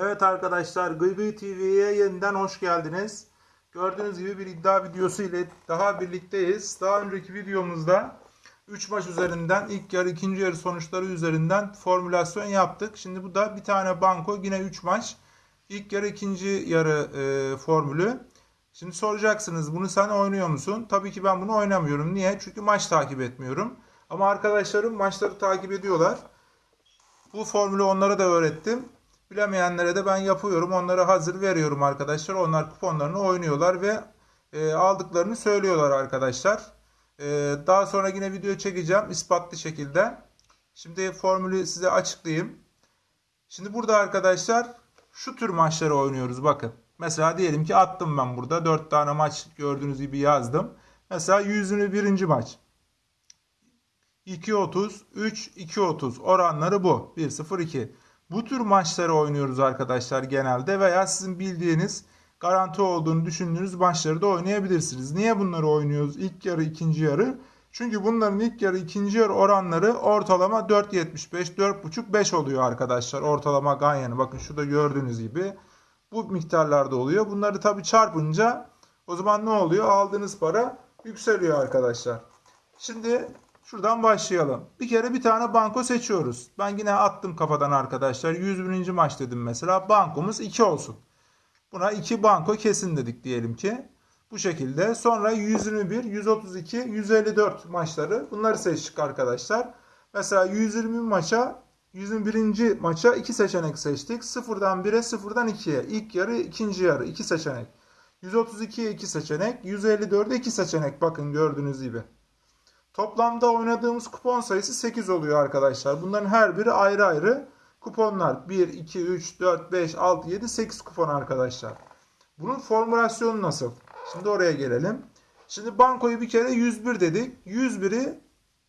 Evet arkadaşlar Gıybı TV'ye yeniden hoş geldiniz. Gördüğünüz gibi bir iddia videosu ile daha birlikteyiz. Daha önceki videomuzda 3 maç üzerinden ilk yarı ikinci yarı sonuçları üzerinden formülasyon yaptık. Şimdi bu da bir tane banko yine 3 maç. İlk yarı ikinci yarı e, formülü. Şimdi soracaksınız bunu sen oynuyor musun? Tabii ki ben bunu oynamıyorum. Niye? Çünkü maç takip etmiyorum. Ama arkadaşlarım maçları takip ediyorlar. Bu formülü onlara da öğrettim. Bilemeyenlere de ben yapıyorum. Onlara hazır veriyorum arkadaşlar. Onlar kuponlarını oynuyorlar ve e, aldıklarını söylüyorlar arkadaşlar. E, daha sonra yine video çekeceğim ispatlı şekilde. Şimdi formülü size açıklayayım. Şimdi burada arkadaşlar şu tür maçları oynuyoruz bakın. Mesela diyelim ki attım ben burada 4 tane maç gördüğünüz gibi yazdım. Mesela 121. maç. 2.30, 3, 2.30 oranları bu. 1-0-2. Bu tür maçları oynuyoruz arkadaşlar genelde veya sizin bildiğiniz garanti olduğunu düşündüğünüz maçları da oynayabilirsiniz. Niye bunları oynuyoruz ilk yarı ikinci yarı? Çünkü bunların ilk yarı ikinci yarı oranları ortalama 4.75, 4.5, 5 oluyor arkadaşlar. Ortalama ganyanı bakın şurada gördüğünüz gibi bu miktarlarda oluyor. Bunları tabi çarpınca o zaman ne oluyor? Aldığınız para yükseliyor arkadaşlar. Şimdi Şuradan başlayalım. Bir kere bir tane banko seçiyoruz. Ben yine attım kafadan arkadaşlar. 101. maç dedim mesela. Bankomuz 2 olsun. Buna 2 banko kesin dedik diyelim ki. Bu şekilde. Sonra 121, 132, 154 maçları. Bunları seçtik arkadaşlar. Mesela 120 maça 121. maça 2 seçenek seçtik. 0'dan 1'e 0'dan 2'ye. İlk yarı ikinci yarı 2 seçenek. 132'ye 2 seçenek. 154'e 2 seçenek. Bakın gördüğünüz gibi. Toplamda oynadığımız kupon sayısı 8 oluyor arkadaşlar. Bunların her biri ayrı ayrı kuponlar. 1, 2, 3, 4, 5, 6, 7, 8 kupon arkadaşlar. Bunun formülasyonu nasıl? Şimdi oraya gelelim. Şimdi bankoyu bir kere 101 dedik. 101'i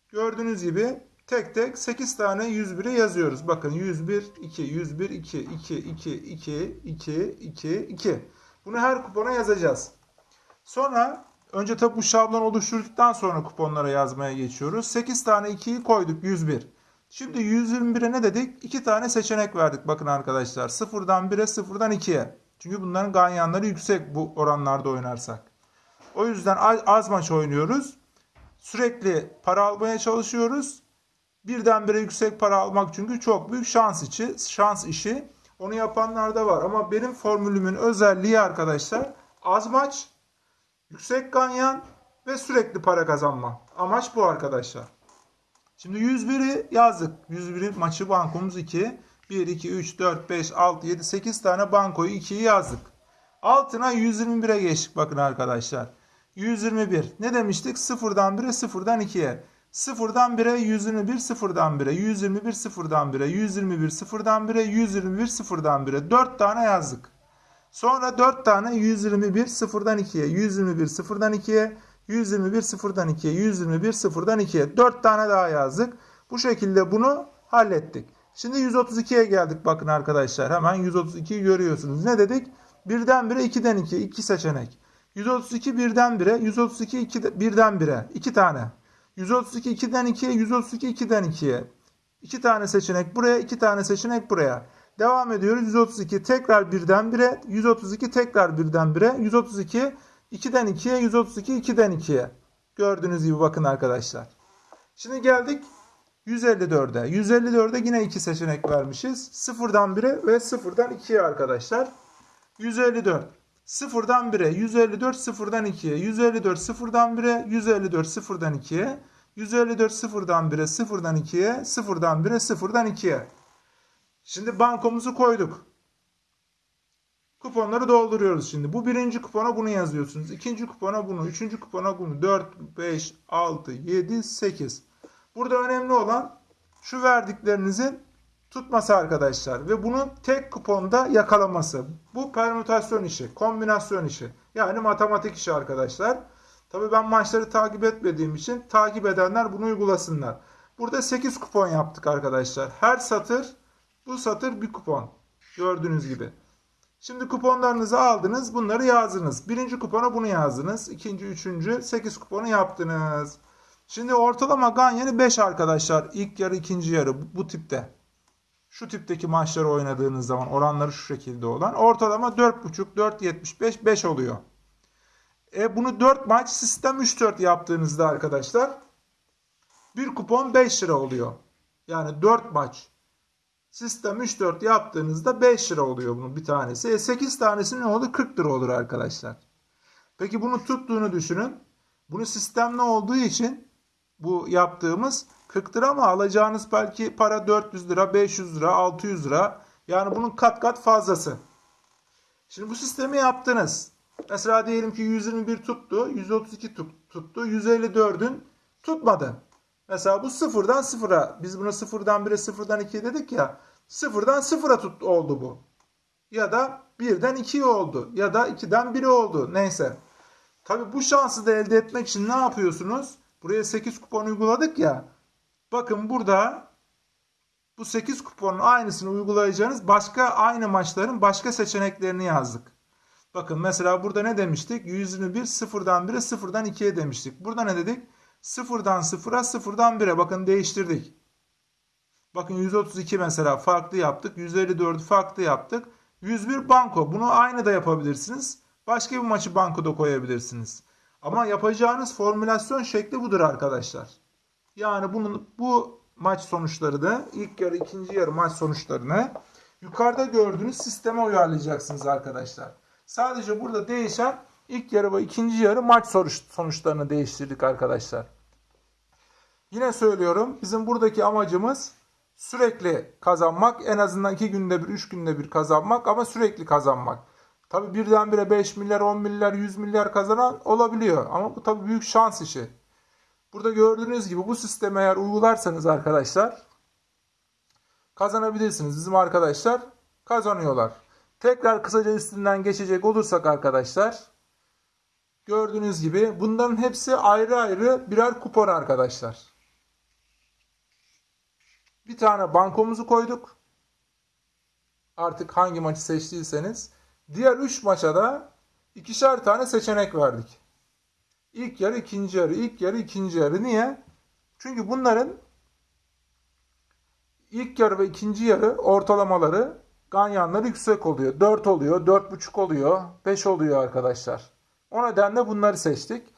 gördüğünüz gibi tek tek 8 tane 101'e yazıyoruz. Bakın 101, 2, 101, 2, 2, 2, 2, 2, 2, 2. Bunu her kupona yazacağız. Sonra Önce tabi bu şablon oluşturduktan sonra kuponlara yazmaya geçiyoruz. 8 tane 2'yi koyduk 101. Şimdi 121'e ne dedik? 2 tane seçenek verdik bakın arkadaşlar. 0'dan 1'e 0'dan 2'ye. Çünkü bunların ganyanları yüksek bu oranlarda oynarsak. O yüzden az maç oynuyoruz. Sürekli para almaya çalışıyoruz. Birdenbire yüksek para almak çünkü çok büyük şans içi, şans işi. Onu yapanlar da var ama benim formülümün özelliği arkadaşlar az maç Yüksek ganyan ve sürekli para kazanma. Amaç bu arkadaşlar. Şimdi 101'i yazdık. 101 maçı bankomuz 2. 1, 2, 3, 4, 5, 6, 7, 8 tane bankoyu 2'yi yazdık. Altına 121'e geçtik bakın arkadaşlar. 121. Ne demiştik? 0'dan 1'e 0'dan 2'ye. 0'dan 1'e 121, 0'dan 1'e 121, 0'dan 1'e 121, 0'dan 1'e 121, 0'dan 1'e 4 tane yazdık. Sonra 4 tane 121 sıfırdan 2'ye, 121 sıfırdan 2'ye, 121 sıfırdan 2'ye, 121 sıfırdan 2'ye. 4 tane daha yazdık. Bu şekilde bunu hallettik. Şimdi 132'ye geldik bakın arkadaşlar. Hemen 132'yi görüyorsunuz. Ne dedik? Birden bire 2'den 2. 2 seçenek. 132 birden bire, 132 2 birden bire. 2 tane. 132 2'den 2'ye, 132 2'den 2'ye. 2 tane seçenek buraya, 2 tane seçenek buraya. Devam ediyoruz. 132 tekrar birden bire, 132 tekrar birden bire, 132 2'den 2'ye, 132 2'den 2'ye. Gördüğünüz gibi bakın arkadaşlar. Şimdi geldik 154'e. 154'e yine iki seçenek vermişiz. 0'dan 1'e ve 0'dan 2'ye arkadaşlar. 154. 0'dan 1'e, 154 0'dan 2'ye, 154 0'dan 1'e, 154 0'dan 2'ye, 154 0'dan 1'e, 0'dan 2'ye, 0'dan 1'e, 0'dan 2'ye. Şimdi bankomuzu koyduk. Kuponları dolduruyoruz şimdi. Bu birinci kupona bunu yazıyorsunuz. İkinci kupona bunu. Üçüncü kupona bunu. 4, 5, 6, 7, 8. Burada önemli olan şu verdiklerinizin tutması arkadaşlar. Ve bunu tek kuponda yakalaması. Bu permütasyon işi. Kombinasyon işi. Yani matematik işi arkadaşlar. Tabii ben maçları takip etmediğim için takip edenler bunu uygulasınlar. Burada 8 kupon yaptık arkadaşlar. Her satır bu satır bir kupon. Gördüğünüz gibi. Şimdi kuponlarınızı aldınız. Bunları yazdınız. Birinci kupona bunu yazdınız. İkinci, üçüncü, sekiz kuponu yaptınız. Şimdi ortalama Ganyan'ı 5 arkadaşlar. İlk yarı, ikinci yarı bu, tipte. Şu tipteki maçları oynadığınız zaman oranları şu şekilde olan ortalama 4.5, 4.75, 5 oluyor. E bunu 4 maç sistem 3-4 yaptığınızda arkadaşlar bir kupon 5 lira oluyor. Yani 4 maç sistem 3-4 yaptığınızda 5 lira oluyor bunun bir tanesi. E 8 tanesi ne olur? 40 lira olur arkadaşlar. Peki bunu tuttuğunu düşünün. Bunu sistemli olduğu için bu yaptığımız 40 lira ama alacağınız belki para 400 lira, 500 lira, 600 lira. Yani bunun kat kat fazlası. Şimdi bu sistemi yaptınız. Mesela diyelim ki 121 tuttu, 132 tut- tuttu, 154'ün tutmadı. Mesela bu sıfırdan sıfıra, biz buna sıfırdan 1'e sıfırdan 2'ye dedik ya, sıfırdan sıfıra tut oldu bu. Ya da birden 2'ye oldu ya da 2'den 1'e oldu neyse. Tabi bu şansı da elde etmek için ne yapıyorsunuz? Buraya 8 kupon uyguladık ya. Bakın burada bu 8 kuponun aynısını uygulayacağınız başka aynı maçların başka seçeneklerini yazdık. Bakın mesela burada ne demiştik? 121 sıfırdan 1'e sıfırdan 2'ye demiştik. Burada ne dedik? Sıfırdan 0'a sıfırdan 1'e bakın değiştirdik. Bakın 132 mesela farklı yaptık. 154'ü farklı yaptık. 101 banko. Bunu aynı da yapabilirsiniz. Başka bir maçı bankoda koyabilirsiniz. Ama yapacağınız formülasyon şekli budur arkadaşlar. Yani bunun bu maç sonuçlarını ilk yarı ikinci yarı maç sonuçlarını yukarıda gördüğünüz sisteme uyarlayacaksınız arkadaşlar. Sadece burada değişen ilk yarı ve ikinci yarı maç sonuç, sonuçlarını değiştirdik arkadaşlar. Yine söylüyorum bizim buradaki amacımız sürekli kazanmak. En azından 2 günde bir 3 günde bir kazanmak ama sürekli kazanmak. Tabi birdenbire 5 milyar 10 milyar 100 milyar kazanan olabiliyor. Ama bu tabi büyük şans işi. Burada gördüğünüz gibi bu sistemi eğer uygularsanız arkadaşlar kazanabilirsiniz. Bizim arkadaşlar kazanıyorlar. Tekrar kısaca üstünden geçecek olursak arkadaşlar gördüğünüz gibi bunların hepsi ayrı ayrı birer kupon arkadaşlar. Bir tane bankomuzu koyduk. Artık hangi maçı seçtiyseniz. Diğer 3 maça da ikişer tane seçenek verdik. İlk yarı, ikinci yarı, ilk yarı, ikinci yarı. Niye? Çünkü bunların ilk yarı ve ikinci yarı ortalamaları ganyanları yüksek oluyor. 4 oluyor, 4.5 oluyor, 5 oluyor arkadaşlar. O nedenle bunları seçtik.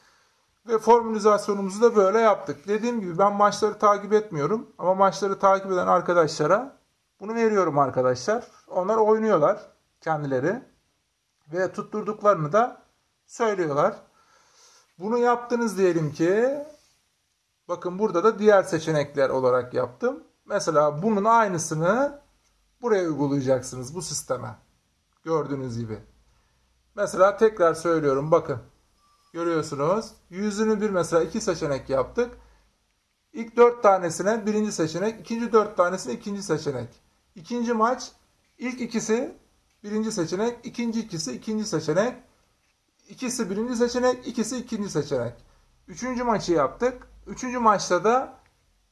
Ve formülizasyonumuzu da böyle yaptık. Dediğim gibi ben maçları takip etmiyorum. Ama maçları takip eden arkadaşlara bunu veriyorum arkadaşlar. Onlar oynuyorlar kendileri. Ve tutturduklarını da söylüyorlar. Bunu yaptınız diyelim ki. Bakın burada da diğer seçenekler olarak yaptım. Mesela bunun aynısını buraya uygulayacaksınız bu sisteme. Gördüğünüz gibi. Mesela tekrar söylüyorum bakın. Görüyorsunuz. Yüzünü bir mesela iki seçenek yaptık. İlk dört tanesine birinci seçenek, ikinci dört tanesine ikinci seçenek. İkinci maç ilk ikisi birinci seçenek, ikinci ikisi ikinci seçenek. İkisi birinci seçenek, ikisi ikinci seçenek. Üçüncü maçı yaptık. Üçüncü maçta da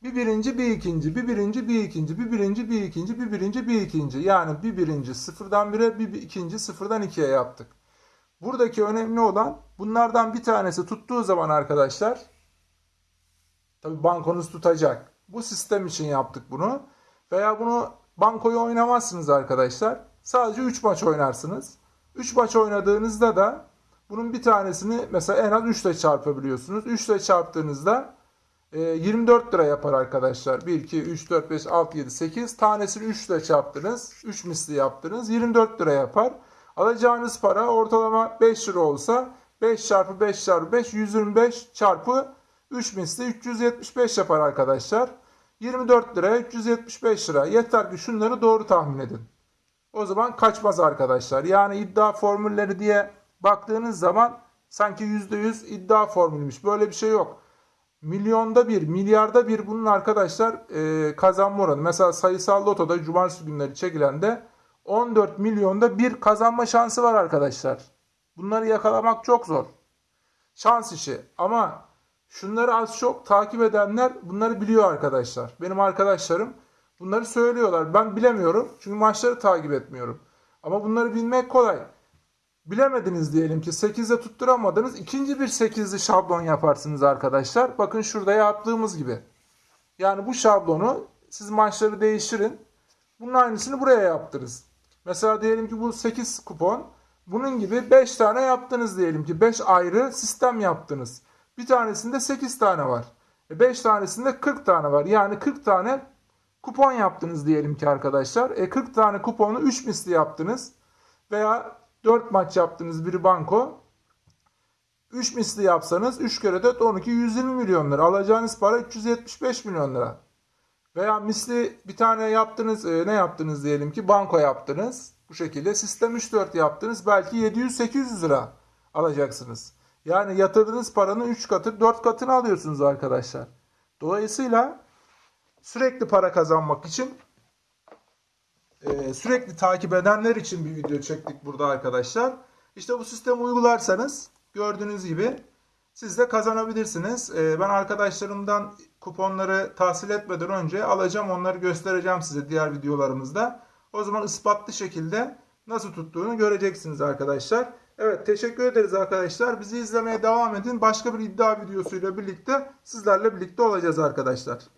bir birinci, bir ikinci, bir birinci, bir ikinci, bir birinci, bir ikinci, bir birinci, bir ikinci. Yani bir birinci sıfırdan bire, bir ikinci sıfırdan ikiye yaptık. Buradaki önemli olan bunlardan bir tanesi tuttuğu zaman arkadaşlar tabi bankonuz tutacak. Bu sistem için yaptık bunu. Veya bunu bankoyu oynamazsınız arkadaşlar. Sadece 3 maç oynarsınız. 3 maç oynadığınızda da bunun bir tanesini mesela en az 3 ile çarpabiliyorsunuz. 3 ile çarptığınızda 24 lira yapar arkadaşlar. 1, 2, 3, 4, 5, 6, 7, 8. Tanesini 3 ile çarptınız. 3 misli yaptınız. 24 lira yapar. Alacağınız para ortalama 5 lira olsa 5 çarpı 5 çarpı 5 125 çarpı 3 misli 375 yapar arkadaşlar. 24 liraya 375 lira. Yeter ki şunları doğru tahmin edin. O zaman kaçmaz arkadaşlar. Yani iddia formülleri diye baktığınız zaman sanki %100 iddia formülmüş. Böyle bir şey yok. Milyonda bir, milyarda bir bunun arkadaşlar e, kazanma oranı. Mesela sayısal lotoda cumartesi günleri çekilende 14 milyonda bir kazanma şansı var arkadaşlar. Bunları yakalamak çok zor. Şans işi. Ama şunları az çok takip edenler bunları biliyor arkadaşlar. Benim arkadaşlarım bunları söylüyorlar. Ben bilemiyorum. Çünkü maçları takip etmiyorum. Ama bunları bilmek kolay. Bilemediniz diyelim ki 8'de tutturamadınız. ikinci bir 8'li şablon yaparsınız arkadaşlar. Bakın şurada yaptığımız gibi. Yani bu şablonu siz maçları değiştirin. Bunun aynısını buraya yaptınız. Mesela diyelim ki bu 8 kupon. Bunun gibi 5 tane yaptınız diyelim ki. 5 ayrı sistem yaptınız. Bir tanesinde 8 tane var. 5 tanesinde 40 tane var. Yani 40 tane kupon yaptınız diyelim ki arkadaşlar. E 40 tane kuponu 3 misli yaptınız. Veya 4 maç yaptınız bir banko. 3 misli yapsanız 3 kere 4 12 120 milyon lira. Alacağınız para 375 milyon lira. Veya misli bir tane yaptınız e, ne yaptınız diyelim ki banko yaptınız. Bu şekilde sistem 3-4 yaptınız belki 700-800 lira alacaksınız. Yani yatırdığınız paranın 3 katı 4 katını alıyorsunuz arkadaşlar. Dolayısıyla sürekli para kazanmak için e, sürekli takip edenler için bir video çektik burada arkadaşlar. İşte bu sistemi uygularsanız gördüğünüz gibi siz de kazanabilirsiniz. E, ben arkadaşlarımdan kuponları tahsil etmeden önce alacağım onları göstereceğim size diğer videolarımızda. O zaman ispatlı şekilde nasıl tuttuğunu göreceksiniz arkadaşlar. Evet teşekkür ederiz arkadaşlar. Bizi izlemeye devam edin. Başka bir iddia videosuyla birlikte sizlerle birlikte olacağız arkadaşlar.